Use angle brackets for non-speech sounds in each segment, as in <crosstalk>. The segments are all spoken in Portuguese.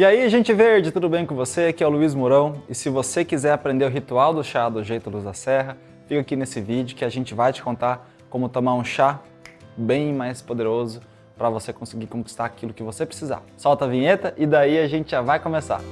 E aí, gente verde, tudo bem com você? Aqui é o Luiz Mourão e se você quiser aprender o ritual do chá do jeito Luz da Serra, fica aqui nesse vídeo que a gente vai te contar como tomar um chá bem mais poderoso para você conseguir conquistar aquilo que você precisar. Solta a vinheta e daí a gente já vai começar.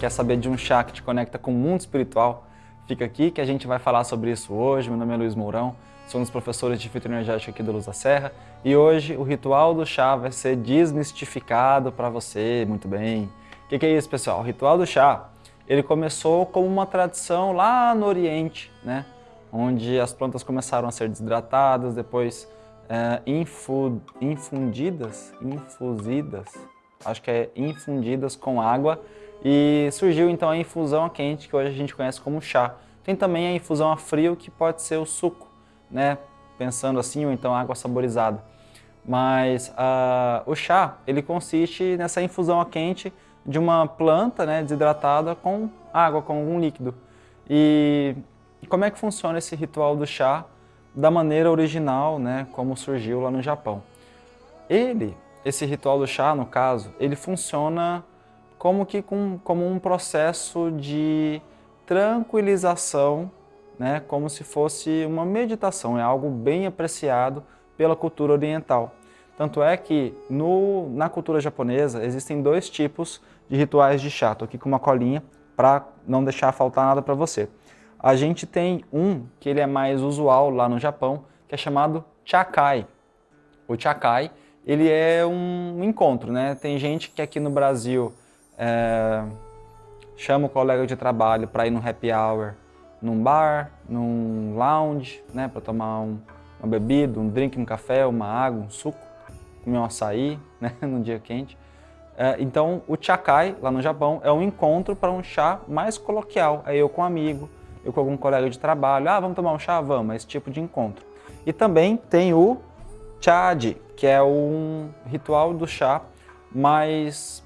Quer saber de um chá que te conecta com o mundo espiritual? Fica aqui que a gente vai falar sobre isso hoje. Meu nome é Luiz Mourão, sou um dos professores de fitoenergética aqui do Luz da Serra e hoje o ritual do chá vai ser desmistificado para você, muito bem. O que, que, é isso, pessoal? O ritual do chá, ele começou como uma tradição lá no Oriente, né? onde as plantas começaram a ser desidratadas, depois é, infu, infundidas, infusidas, acho que é infundidas com água e surgiu então a infusão a quente, que hoje a gente conhece como chá. Tem também a infusão a frio, que pode ser o suco, né? pensando assim, ou então água saborizada. Mas uh, o chá, ele consiste nessa infusão a quente de uma planta né, desidratada com água, com algum líquido. E como é que funciona esse ritual do chá da maneira original, né, como surgiu lá no Japão? Ele, esse ritual do chá, no caso, ele funciona como que com, como um processo de tranquilização, né, como se fosse uma meditação, é algo bem apreciado pela cultura oriental. Tanto é que no, na cultura japonesa existem dois tipos de rituais de chá. Estou aqui com uma colinha para não deixar faltar nada para você. A gente tem um que ele é mais usual lá no Japão, que é chamado Chakai. O Chakai, ele é um encontro, né? Tem gente que aqui no Brasil é, chama o colega de trabalho para ir no happy hour, num bar, num lounge, né, para tomar um, uma bebida, um drink, um café, uma água, um suco, comer um açaí, <laughs> né, no dia quente. É, então, o chakai, lá no Japão, é um encontro para um chá mais coloquial. É eu com um amigo, eu com algum colega de trabalho. Ah, vamos tomar um chá? Vamos, esse tipo de encontro. E também tem o chadi, que é um ritual do chá mais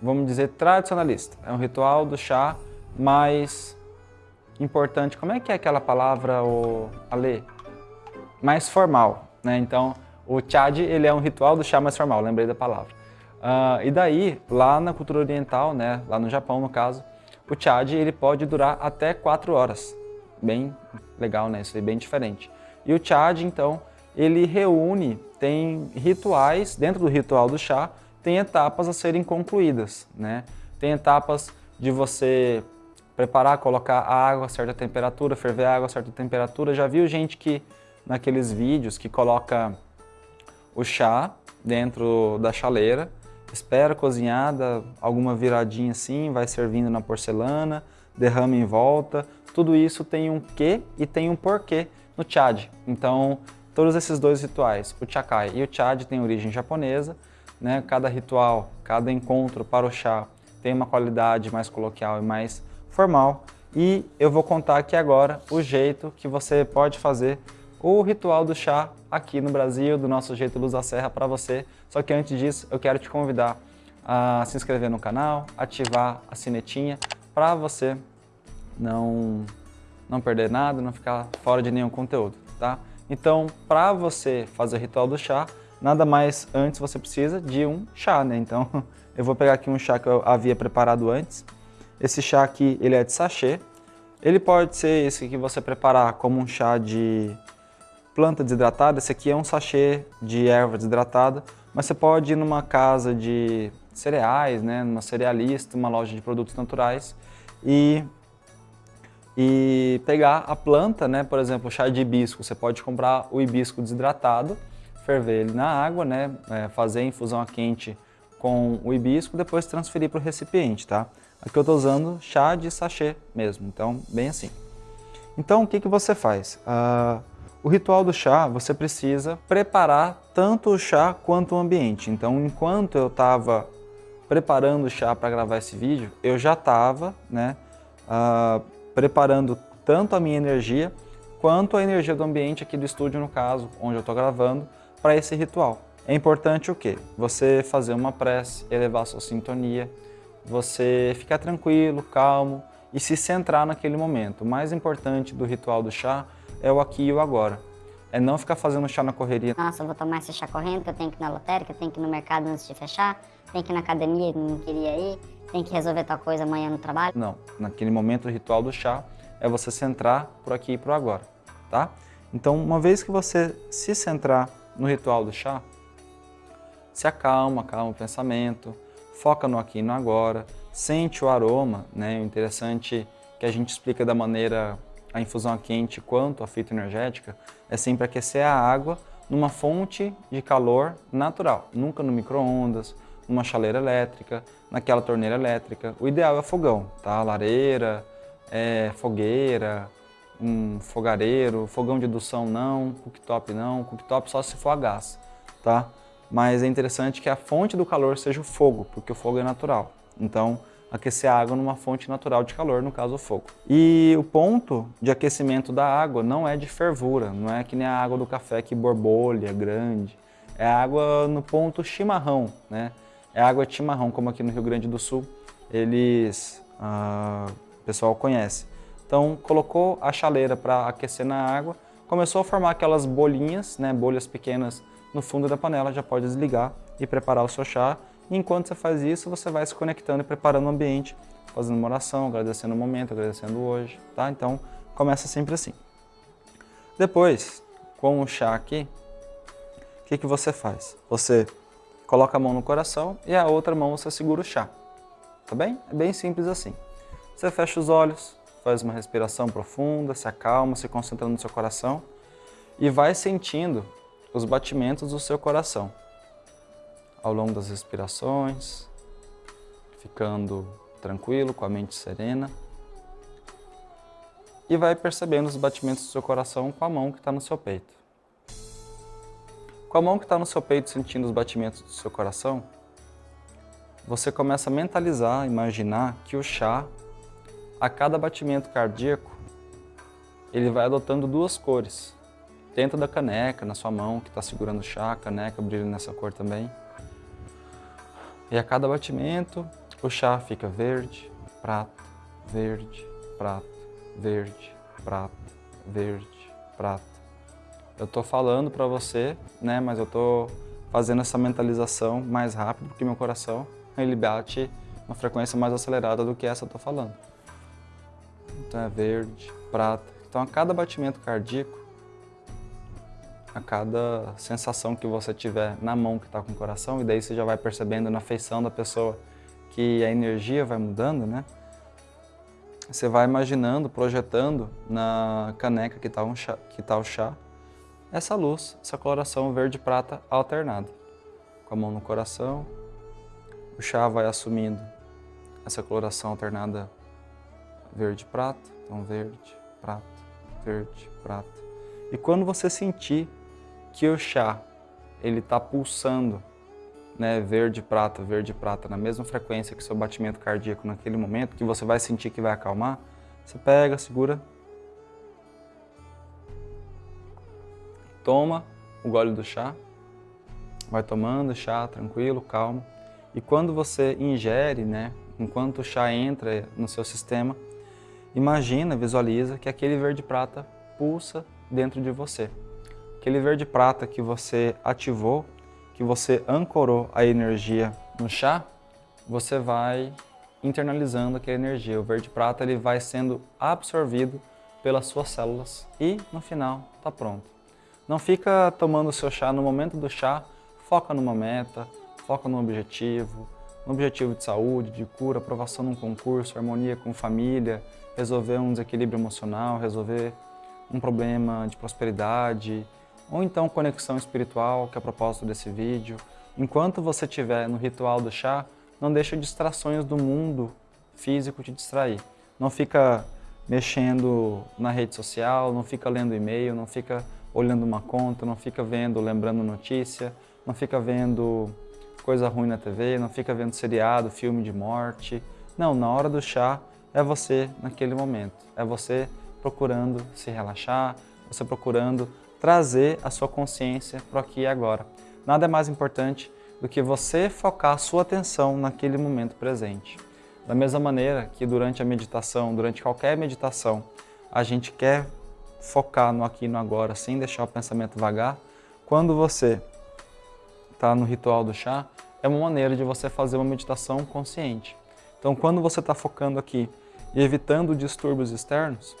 vamos dizer, tradicionalista. É um ritual do chá mais importante. Como é que é aquela palavra, o Ale? Mais formal, né? Então, o chad, ele é um ritual do chá mais formal, lembrei da palavra. Uh, e daí, lá na cultura oriental, né, lá no Japão no caso, o chad ele pode durar até 4 horas. Bem legal, né? Isso é bem diferente. E o chad, então, ele reúne, tem rituais, dentro do ritual do chá, tem etapas a serem concluídas, né? Tem etapas de você preparar, colocar a água a certa temperatura, ferver a água a certa temperatura. Já viu gente que, naqueles vídeos, que coloca o chá dentro da chaleira, espera cozinhar, dá alguma viradinha assim, vai servindo na porcelana, derrama em volta. Tudo isso tem um quê e tem um porquê no Chad. Então, todos esses dois rituais, o Chakai e o Chad, têm origem japonesa, né? Cada ritual, cada encontro para o chá tem uma qualidade mais coloquial e mais formal. E eu vou contar aqui agora o jeito que você pode fazer o ritual do chá aqui no Brasil, do nosso jeito Luz da Serra para você. Só que antes disso, eu quero te convidar a se inscrever no canal, ativar a sinetinha para você não, não perder nada, não ficar fora de nenhum conteúdo, tá? Então, para você fazer o ritual do chá, nada mais antes você precisa de um chá, né? Então <laughs> eu vou pegar aqui um chá que eu havia preparado antes. Esse chá aqui, ele é de sachê. Ele pode ser esse que você preparar como um chá de planta desidratada. Esse aqui é um sachê de erva desidratada, mas você pode ir numa casa de cereais, né? Numa cerealista, uma loja de produtos naturais e e pegar a planta, né? Por exemplo, chá de hibisco, você pode comprar o hibisco desidratado ferver ele na água, né, é, fazer a infusão a quente com o hibisco, depois transferir para o recipiente, tá? Aqui eu estou usando chá de sachê mesmo, então bem assim. Então o que, que você faz? Uh, o ritual do chá, você precisa preparar tanto o chá quanto o ambiente. Então enquanto eu estava preparando o chá para gravar esse vídeo, eu já estava né, uh, preparando tanto a minha energia quanto a energia do ambiente aqui do estúdio, no caso, onde eu estou gravando, para esse ritual. É importante o quê? Você fazer uma prece, elevar sua sintonia, você ficar tranquilo, calmo e se centrar naquele momento. O mais importante do ritual do chá é o aqui e o agora. É não ficar fazendo chá na correria. Nossa, eu vou tomar esse chá correndo, que eu tenho que ir na lotérica, eu tenho que ir no mercado antes de fechar, tenho que ir na academia, não queria ir, tenho que resolver tal coisa amanhã no trabalho. Não, naquele momento o ritual do chá é você centrar por aqui e por agora, tá? Então, uma vez que você se centrar no ritual do chá, se acalma, acalma o pensamento, foca no aqui e no agora, sente o aroma, né? O interessante que a gente explica da maneira a infusão a quente quanto a fitoenergética é sempre aquecer a água numa fonte de calor natural, nunca no micro-ondas, numa chaleira elétrica, naquela torneira elétrica. O ideal é fogão, tá? Lareira, é, fogueira, um fogareiro, fogão de indução não, cooktop não, cooktop só se for a gás, tá? mas é interessante que a fonte do calor seja o fogo, porque o fogo é natural. Então, aquecer a água numa fonte natural de calor, no caso o fogo. E o ponto de aquecimento da água não é de fervura, não é que nem a água do café que borbolha, grande. É água no ponto chimarrão, né? É água chimarrão, como aqui no Rio Grande do Sul, eles, ah, o pessoal conhece. Então, colocou a chaleira para aquecer na água, começou a formar aquelas bolinhas, né, bolhas pequenas no fundo da panela, já pode desligar e preparar o seu chá. E enquanto você faz isso, você vai se conectando e preparando o ambiente, fazendo uma oração, agradecendo o momento, agradecendo hoje, tá? Então, começa sempre assim. Depois, com o chá aqui, o que, que você faz? Você coloca a mão no coração e a outra mão você segura o chá, tá bem? É bem simples assim. Você fecha os olhos, faz uma respiração profunda, se acalma, se concentra no seu coração e vai sentindo os batimentos do seu coração ao longo das respirações, ficando tranquilo, com a mente serena. E vai percebendo os batimentos do seu coração com a mão que está no seu peito. Com a mão que está no seu peito, sentindo os batimentos do seu coração, você começa a mentalizar, imaginar que o chá, a cada batimento cardíaco, ele vai adotando duas cores dentro da caneca, na sua mão, que está segurando o chá, a caneca brilha nessa cor também. E a cada batimento, o chá fica verde, prata, verde, prata, verde, prata, verde, prata. Eu estou falando para você, né, mas eu estou fazendo essa mentalização mais rápido, porque meu coração ele bate uma frequência mais acelerada do que essa eu estou falando. Então é verde, prata. Então a cada batimento cardíaco, a cada sensação que você tiver na mão que está com o coração, e daí você já vai percebendo na feição da pessoa que a energia vai mudando, né? Você vai imaginando, projetando na caneca que está um tá o chá, essa luz, essa coloração verde-prata alternada. Com a mão no coração, o chá vai assumindo essa coloração alternada verde-prata, então verde, prata, verde, prata. E quando você sentir que o chá ele está pulsando né, verde prata, verde prata, na mesma frequência que seu batimento cardíaco naquele momento, que você vai sentir que vai acalmar, você pega, segura, toma o gole do chá, vai tomando chá tranquilo, calmo, e quando você ingere, né, enquanto o chá entra no seu sistema, imagina, visualiza que aquele verde prata pulsa dentro de você aquele verde prata que você ativou, que você ancorou a energia no chá, você vai internalizando aquela energia. O verde prata ele vai sendo absorvido pelas suas células e no final está pronto. Não fica tomando o seu chá no momento do chá, foca numa meta, foca num objetivo, no objetivo de saúde, de cura, aprovação num concurso, harmonia com família, resolver um desequilíbrio emocional, resolver um problema de prosperidade, ou então conexão espiritual, que é a propósito desse vídeo. Enquanto você estiver no ritual do chá, não deixe distrações do mundo físico te distrair. Não fica mexendo na rede social, não fica lendo e-mail, não fica olhando uma conta, não fica vendo, lembrando notícia, não fica vendo coisa ruim na TV, não fica vendo seriado, filme de morte. Não, na hora do chá é você naquele momento. É você procurando se relaxar, você procurando trazer a sua consciência para aqui e agora. Nada é mais importante do que você focar a sua atenção naquele momento presente. Da mesma maneira que durante a meditação, durante qualquer meditação, a gente quer focar no aqui e no agora, sem deixar o pensamento vagar. Quando você está no ritual do chá, é uma maneira de você fazer uma meditação consciente. Então, quando você está focando aqui e evitando distúrbios externos,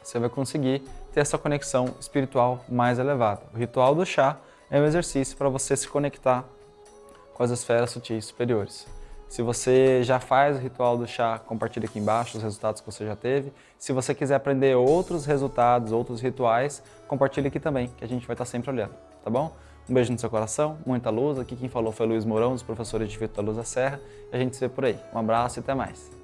você vai conseguir ter essa conexão espiritual mais elevada. O ritual do chá é um exercício para você se conectar com as esferas sutis superiores. Se você já faz o ritual do chá, compartilhe aqui embaixo os resultados que você já teve. Se você quiser aprender outros resultados, outros rituais, compartilhe aqui também, que a gente vai estar sempre olhando, tá bom? Um beijo no seu coração, muita luz. Aqui quem falou foi Luiz Mourão, dos professores de Fito da Luz da Serra. E a gente se vê por aí. Um abraço e até mais.